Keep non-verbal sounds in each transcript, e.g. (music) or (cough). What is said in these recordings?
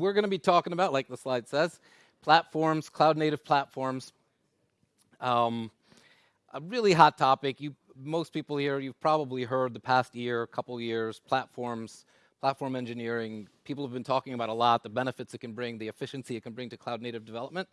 we're going to be talking about, like the slide says, platforms, cloud native platforms. Um, a really hot topic. You, most people here, you've probably heard the past year, couple years, platforms, platform engineering. People have been talking about a lot, the benefits it can bring, the efficiency it can bring to cloud native development.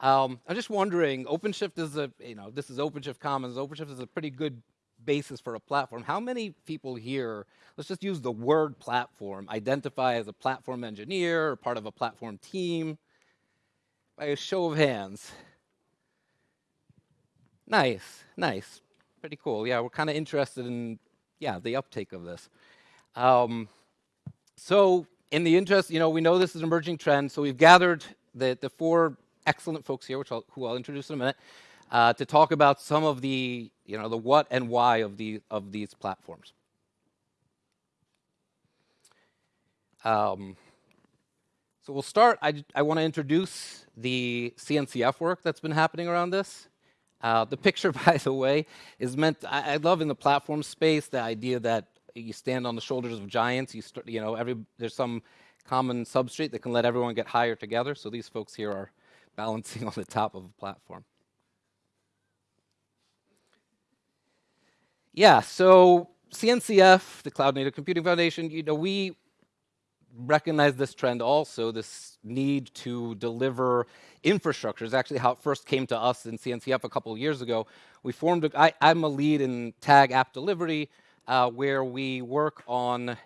Um, I'm just wondering, OpenShift is a, you know, this is OpenShift Commons. OpenShift is a pretty good basis for a platform. How many people here, let's just use the word platform, identify as a platform engineer or part of a platform team? By a show of hands. Nice, nice. Pretty cool. Yeah, we're kind of interested in, yeah, the uptake of this. Um, so in the interest, you know, we know this is an emerging trend, so we've gathered the, the four excellent folks here, which I'll, who I'll introduce in a minute, uh, to talk about some of the, you know, the what and why of, the, of these platforms. Um, so we'll start, I, I want to introduce the CNCF work that's been happening around this. Uh, the picture, (laughs) by the way, is meant, I, I, love in the platform space the idea that you stand on the shoulders of giants, you, start, you know, every, there's some common substrate that can let everyone get higher together. So these folks here are balancing (laughs) on the top of a platform. Yeah, so CNCF, the Cloud Native Computing Foundation, you know, we recognize this trend also, this need to deliver infrastructure is actually how it first came to us in CNCF a couple years ago. We formed, I'm a lead in TAG app delivery, uh, where we work on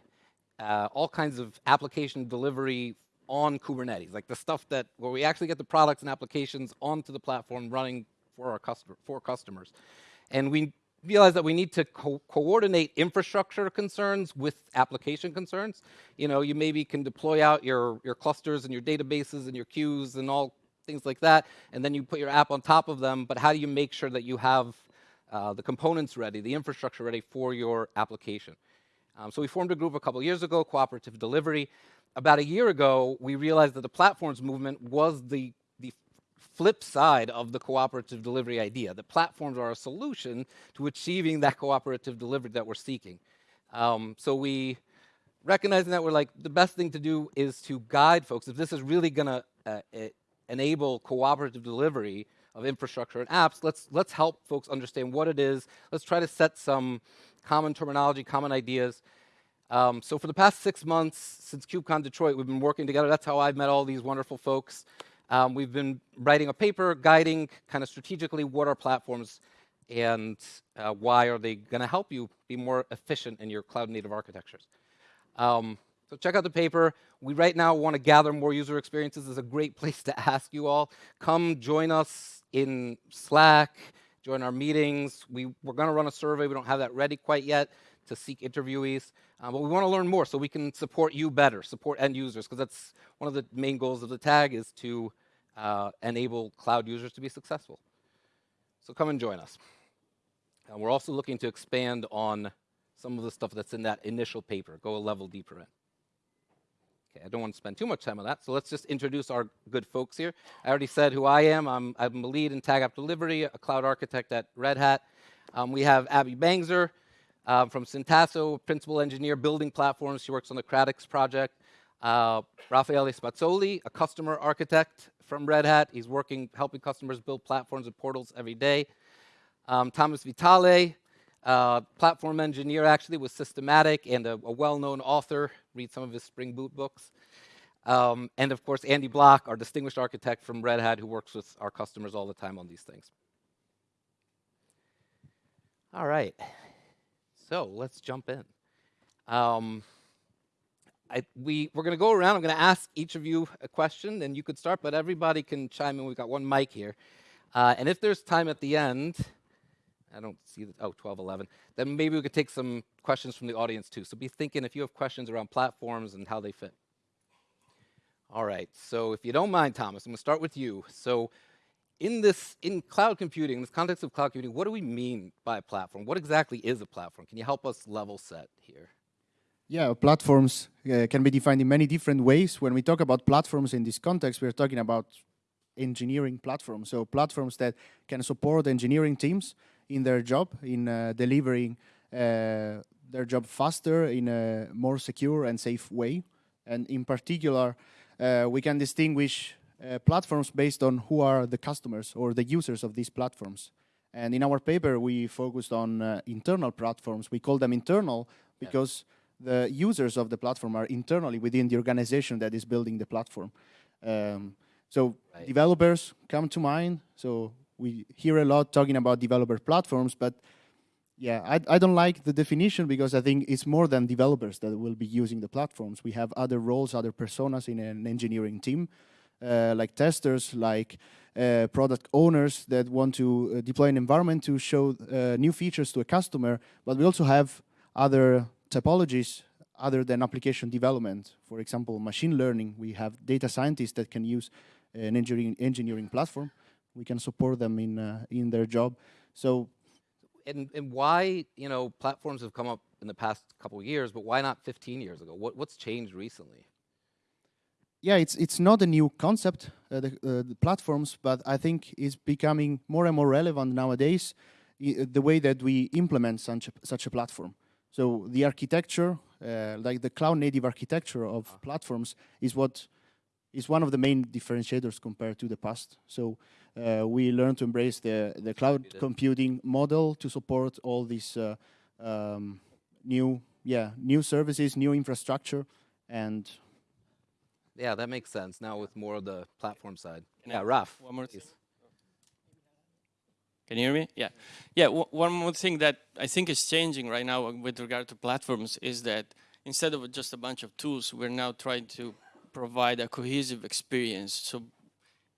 uh, all kinds of application delivery on Kubernetes, like the stuff that where we actually get the products and applications onto the platform running for our customer for customers. And we realize that we need to co coordinate infrastructure concerns with application concerns. You know, you maybe can deploy out your, your clusters and your databases and your queues and all things like that, and then you put your app on top of them, but how do you make sure that you have uh, the components ready, the infrastructure ready for your application? Um, so we formed a group a couple years ago, Cooperative Delivery. About a year ago, we realized that the platforms movement was the flip side of the cooperative delivery idea. The platforms are a solution to achieving that cooperative delivery that we're seeking. Um, so we, recognizing that we're like, the best thing to do is to guide folks. If this is really going to uh, enable cooperative delivery of infrastructure and apps, let's, let's help folks understand what it is. Let's try to set some common terminology, common ideas. Um, so for the past six months, since KubeCon Detroit, we've been working together. That's how I've met all these wonderful folks. Um, we've been writing a paper guiding kind of strategically what are platforms and uh, why are they going to help you be more efficient in your cloud native architectures. Um, so check out the paper. We right now want to gather more user experiences. This is a great (laughs) place to ask you all. Come join us in Slack, join our meetings. We, we're going to run a survey. We don't have that ready quite yet to seek interviewees. Uh, but we want to learn more so we can support you better, support end users, because that's one of the main goals of the tag is to uh, enable cloud users to be successful. So come and join us. And we're also looking to expand on some of the stuff that's in that initial paper, go a level deeper in. Okay, I don't want to spend too much time on that, so let's just introduce our good folks here. I already said who I am. I'm, I'm a lead in Tag App Delivery, a cloud architect at Red Hat. Um, we have Abby Bangser uh, from Syntasso, principal engineer, building platforms. She works on the Kratix project. Uh, Raffaele Spazzoli, a customer architect from Red Hat. He's working, helping customers build platforms and portals every day. Um, Thomas Vitale, uh, platform engineer actually with Systematic and a, a well-known author. Read some of his Spring Boot books. Um, and of course, Andy Block, our distinguished architect from Red Hat who works with our customers all the time on these things. All right, so let's jump in. Um, I, we, we're going to go around. I'm going to ask each of you a question, and you could start, but everybody can chime in. We've got one mic here. Uh, and if there's time at the end, I don't see the, oh, 12, 11, then maybe we could take some questions from the audience too. So be thinking if you have questions around platforms and how they fit. All right, so if you don't mind, Thomas, I'm going to start with you. So in this, in cloud computing, in this context of cloud computing, what do we mean by a platform? What exactly is a platform? Can you help us level set here? Yeah, platforms uh, can be defined in many different ways. When we talk about platforms in this context, we're talking about engineering platforms. So platforms that can support engineering teams in their job, in uh, delivering uh, their job faster in a more secure and safe way. And in particular, uh, we can distinguish uh, platforms based on who are the customers or the users of these platforms. And in our paper, we focused on uh, internal platforms. We call them internal because the users of the platform are internally within the organization that is building the platform. Um, so Right. developers come to mind. So we hear a lot talking about developer platforms, but yeah, I, I don't like the definition because I think it's more than developers that will be using the platforms. We have other roles, other personas in an engineering team, uh, like testers, like uh, product owners that want to uh, deploy an environment to show uh, new features to a customer. But we also have other typologies other than application development. For example, machine learning. We have data scientists that can use an engineering engineering platform. We can support them in uh, in their job. So And, and why, you know, platforms have come up in the past couple of years, but why not 15 years ago? What, what's changed recently? yeah, it's it's not a new concept, uh, the, uh, the platforms, but I think it's becoming more and more relevant nowadays. the way that we implement such a, such a platform. So the architecture, uh, like the cloud native architecture of platforms, is what is one of the main differentiators compared to the past. So uh, we learn to embrace the the cloud computing model to support all these uh, um, new yeah new services, new infrastructure, and Yeah, that makes sense now with more of the platform side. Can Yeah, Raf. one more thing? please. Can you hear me? Yeah. Yeah, w- one more thing that I think is changing right now with regard to platforms is that instead of just a bunch of tools, we're now trying to provide a cohesive experience. So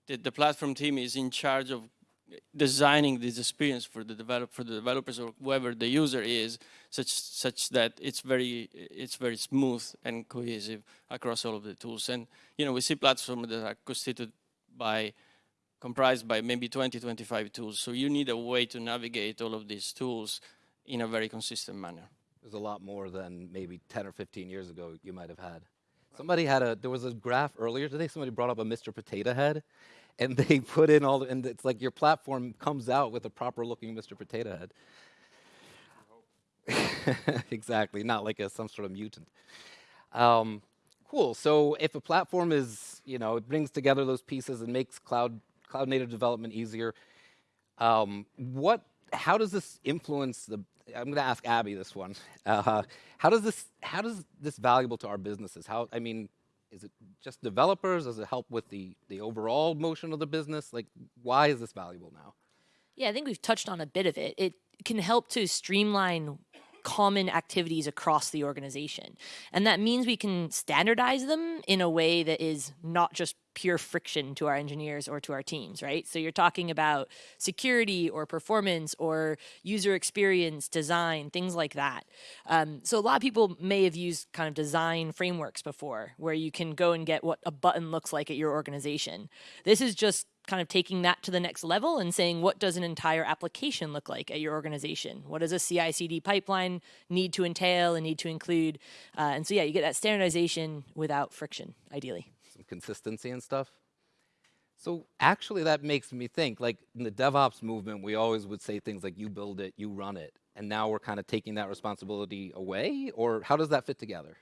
the, the platform team is in charge of designing this experience for the develop for the developers or whoever the user is such such that it's very it's very smooth and cohesive across all of the tools and you know we see platforms that are constituted by comprised by maybe 20, 25 tools. So you need a way to navigate all of these tools in a very consistent manner. There's a lot more than maybe 10 or 15 years ago you might have had. Somebody had a, there was a graph earlier today, somebody brought up a Mr. Potato Head, and (laughs) they put in all, the, and it's like your platform comes out with a proper looking Mr. Potato Head. (laughs) exactly, not like a, some sort of mutant. Um, cool. So if a platform is, you know, it brings together those pieces and makes cloud cloud native development easier, um, what? How does this influence the? I'm going to ask Abby this one. Uh, how does this? How does this valuable to our businesses? How? I mean, is it just developers? Does it help with the the overall motion of the business? Like, why is this valuable now? Yeah, I think we've touched on a bit of it. It can help to streamline common activities across the organization. And that means we can standardize them in a way that is not just pure friction to our engineers or to our teams, right? So you're talking about security or performance or user experience, design, things like that. Um, so a lot of people may have used kind of design frameworks before where you can go and get what a button looks like at your organization. This is just kind of taking that to the next level and saying what does an entire application look like at your organization what does a ci/cd pipeline need to entail and need to include uh, and so yeah you get that standardization without friction ideally Some consistency and stuff. So actually, that makes me think. Like in the DevOps movement, we always would say things like "you build it, you run it," and now we're kind of taking that responsibility away. Or how does that fit together?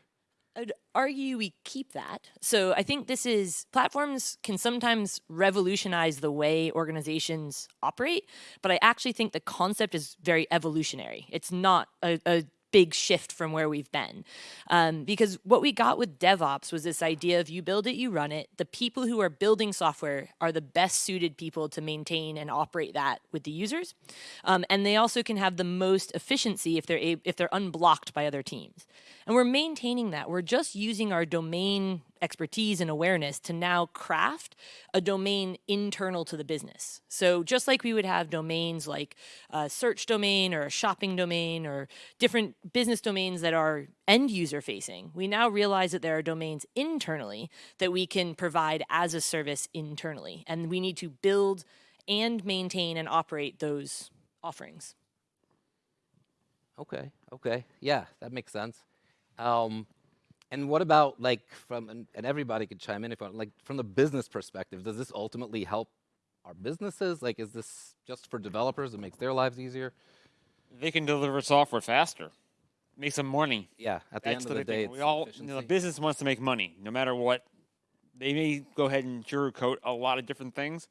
I'd argue we keep that. So I think this is platforms can sometimes revolutionize the way organizations operate, but I actually think the concept is very evolutionary. It's not a, a big shift from where we've been. Um, because what we got with DevOps was this idea of you build it, you run it. The people who are building software are the best suited people to maintain and operate that with the users. Um, and they also can have the most efficiency if they're, if they're unblocked by other teams. And we're maintaining that. We're just using our domain expertise and awareness to now craft a domain internal to the business. So just like we would have domains like a search domain or a shopping domain or different business domains that are end user facing, we now realize that there are domains internally that we can provide as a service internally. And we need to build and maintain and operate those offerings. Okay, okay, yeah, that makes sense. Um, and what about like from and, and everybody could chime in if you want, like from the business perspective, does this ultimately help our businesses? Like, is this just for developers? It makes their lives easier. they can deliver software faster, make some money. Yeah, at the That's end of the big day. We all, you know, the business wants to make money, no matter what they may go ahead and sugarcoat a lot of different things.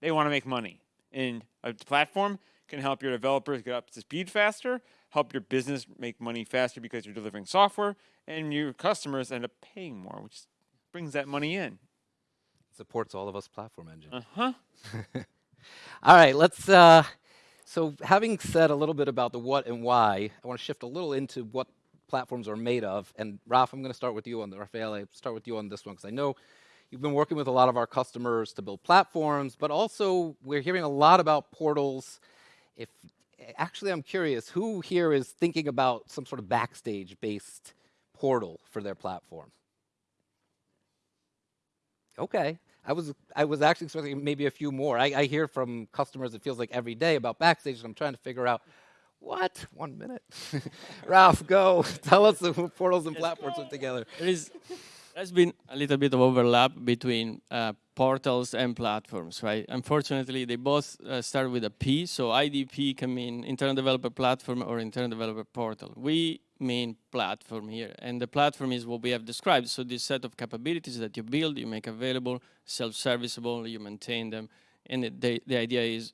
They want to make money, and a platform can help your developers get up to speed faster, help your business make money faster because you're delivering software, and your customers end up paying more, which brings that money in. Supports all of us platform engine. Uh huh. (laughs) All right, let's. Uh, so, having said a little bit about the what and why, I want to shift a little into what platforms are made of. And Ralph, I'm going to start with you on the Rafael. I start with you on this one because I know you've been working with a lot of our customers to build platforms, but also we're hearing a lot about portals. If actually, I'm curious, who here is thinking about some sort of backstage-based portal for their platform? Okay. I was I was actually expecting maybe a few more. I, I hear from customers it feels like every day about backstage, and I'm trying to figure out what. One minute, (laughs) Ralph, go (laughs) tell us the portals and platforms put together. There is, there's been a little bit of overlap between uh, portals and platforms, right? Unfortunately, they both uh, start with a P, so IDP can mean internal developer platform or internal developer portal. We mean platform here, and the platform is what we have described. So this set of capabilities that you build, you make available, self-serviceable, you maintain them, and it, the, the idea is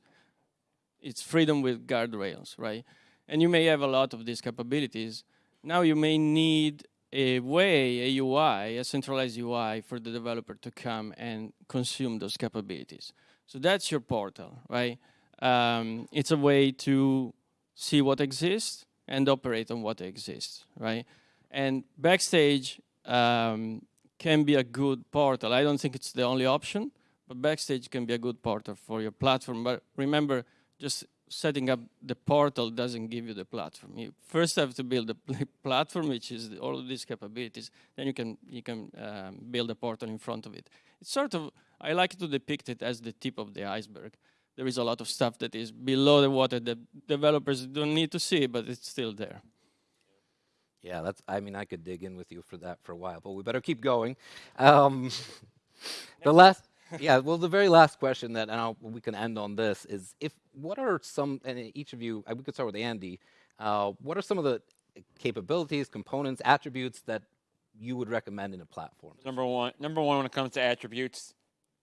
it's freedom with guardrails, right? And you may have a lot of these capabilities. Now you may need a way, a UI, a centralized UI for the developer to come and consume those capabilities. So that's your portal, right? Um, it's a way to see what exists and operate on what exists, right? And Backstage um, can be a good portal. I don't think it's the only option, but Backstage can be a good portal for your platform. But remember, just setting up the portal doesn't give you the platform. You first have to build the (laughs) platform, which is the, all of these capabilities. Then you can you can um, build a portal in front of it. It's sort of I like to depict it as the tip of the iceberg. There is a lot of stuff that is below the water that developers don't need to see, but it's still there. Yeah, that's. I mean, I could dig in with you for that for a while, but we better keep going. Um, (laughs) the last (laughs) yeah, well, the very last question that and I'll, we can end on this is if what are some and each of you uh, we could start with Andy. Uh, what are some of the capabilities, components, attributes that you would recommend in a platform? Number one, number one when it comes to attributes,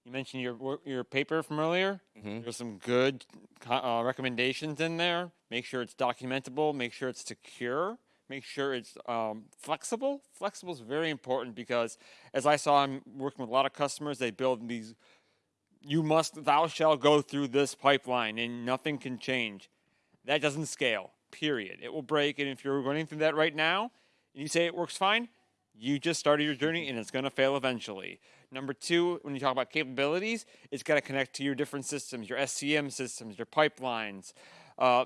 you mentioned your your paper from earlier. Mhm. There's some good uh, recommendations in there. Make sure it's documentable. Make sure it's secure. Make sure it's um, flexible. Flexible is very important because, as I saw, I'm working with a lot of customers. They build these. You must, thou shall go through this pipeline, and nothing can change. That doesn't scale. Period. It will break, and if you're running through that right now, and you say it works fine, you just started your journey, and it's going to fail eventually. Number two, when you talk about capabilities, it's got to connect to your different systems, your SCM systems, your pipelines. Uh,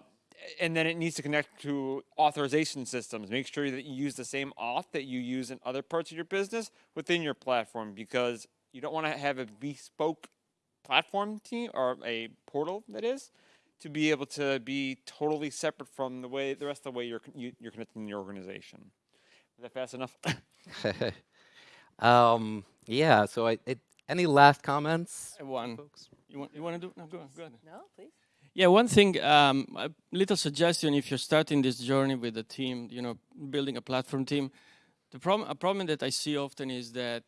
and then it needs to connect to authorization systems. Make sure that you use the same auth that you use in other parts of your business within your platform because you don't want to have a bespoke platform team or a portal that is to be able to be totally separate from the way the rest of the way you're you, you're connecting in your organization. Was that fast enough? (laughs) um, yeah. So, I, it, any last comments, One, folks? you want you want to do? No, go on, go ahead. No, please. Yeah, one thing, um, a little suggestion if you're starting this journey with a team, you know, building a platform team, the problem, a problem that I see often is that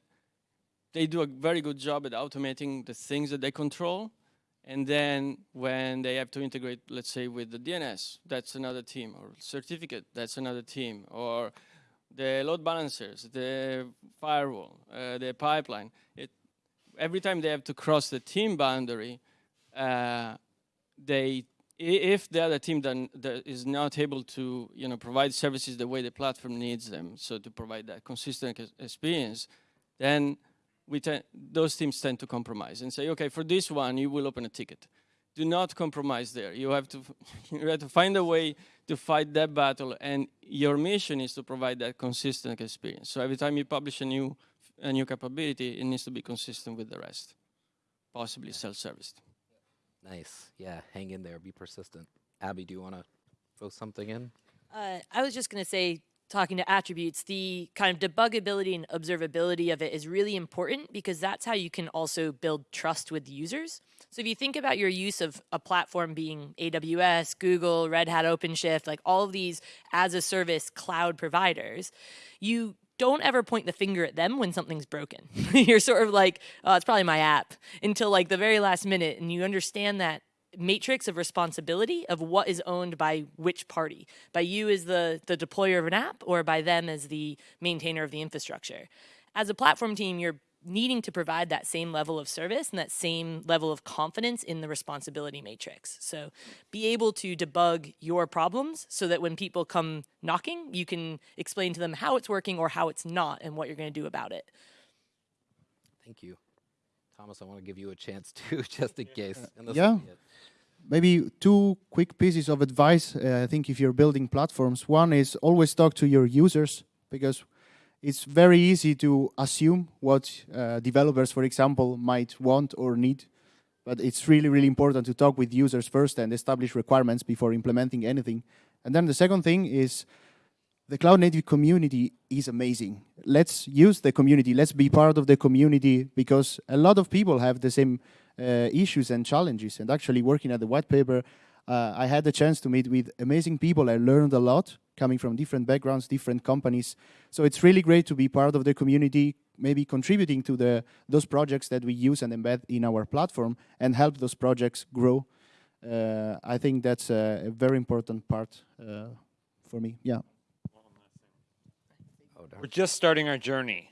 they do a very good job at automating the things that they control. And then when they have to integrate, let's say, with the DNS, that's another team, or certificate, that's another team, or the load balancers, the firewall, uh, the pipeline. It, every time they have to cross the team boundary, uh, they if the other team then that is not able to you know provide services the way the platform needs them so to provide that consistent experience then we those teams tend to compromise and say okay for this one you will open a ticket. Do not compromise there. You have to (laughs) you have to find a way to fight that battle and your mission is to provide that consistent experience. So every time you publish a new a new capability it needs to be consistent with the rest possibly self-serviced Nice. Yeah. Hang in there. Be persistent. Abby, do you want to throw something in? Uh, I was just going to say, talking to attributes, the kind of debuggability and observability of it is really important because that's how you can also build trust with users. So if you think about your use of a platform being AWS, Google, Red Hat, OpenShift, like all of these as a service cloud providers, you don't ever point the finger at them when something's broken. (laughs) You're sort of like, oh, it's probably my app until like the very last minute, and you understand that matrix of responsibility of what is owned by which party by you as the the deployer of an app or by them as the maintainer of the infrastructure as a platform team you're needing to provide that same level of service and that same level of confidence in the responsibility matrix so be able to debug your problems so that when people come knocking you can explain to them how it's working or how it's not and what you're going to do about it Thank you. Thomas, I want to give you a chance too, (laughs) just in case. and yeah. maybe two quick pieces of advice. Uh, I think if you're building platforms, one is always talk to your users because it's very easy to assume what uh, developers, for example, might want or need. But it's really, really important to talk with users first and establish requirements before implementing anything. And then the second thing is the cloud native community is amazing. Let's use the community. Let's be part of the community because a lot of people have the same uh, issues and challenges. And actually, working at the white paper, uh, I had the chance to meet with amazing people. I learned a lot coming from different backgrounds, different companies. So it's really great to be part of the community, maybe contributing to the those projects that we use and embed in our platform and help those projects grow. Uh, I think that's a, a very important part uh, for me. Yeah. We're just starting our journey.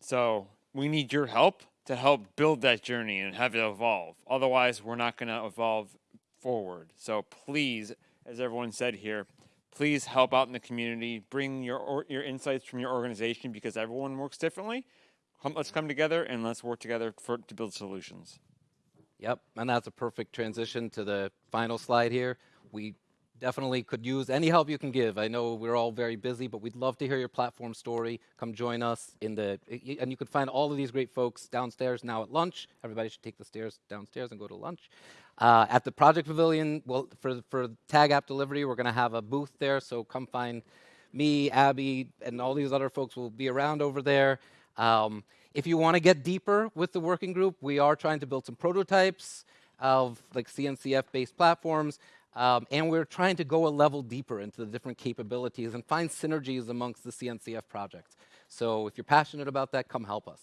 So we need your help to help build that journey and have it evolve. Otherwise, we're not going to evolve forward. So please, as everyone said here, please help out in the community. Bring your your insights from your organization because everyone works differently. Let's come together and let's work together for, to build solutions. Yep, and that's a perfect transition to the final slide here. We definitely could use any help you can give. I know we're all very busy, but we'd love to hear your platform story. Come join us in the, and you can find all of these great folks downstairs now at lunch. Everybody should take the stairs downstairs and go to lunch. Uh, at the Project Pavilion, well, for for Tag App Delivery, we're going to have a booth there. So come find me, Abby, and all these other folks will be around over there. Um, if you want to get deeper with the working group, we are trying to build some prototypes of like CNCF-based platforms, um, and we're trying to go a level deeper into the different capabilities and find synergies amongst the CNCF projects. So if you're passionate about that, come help us.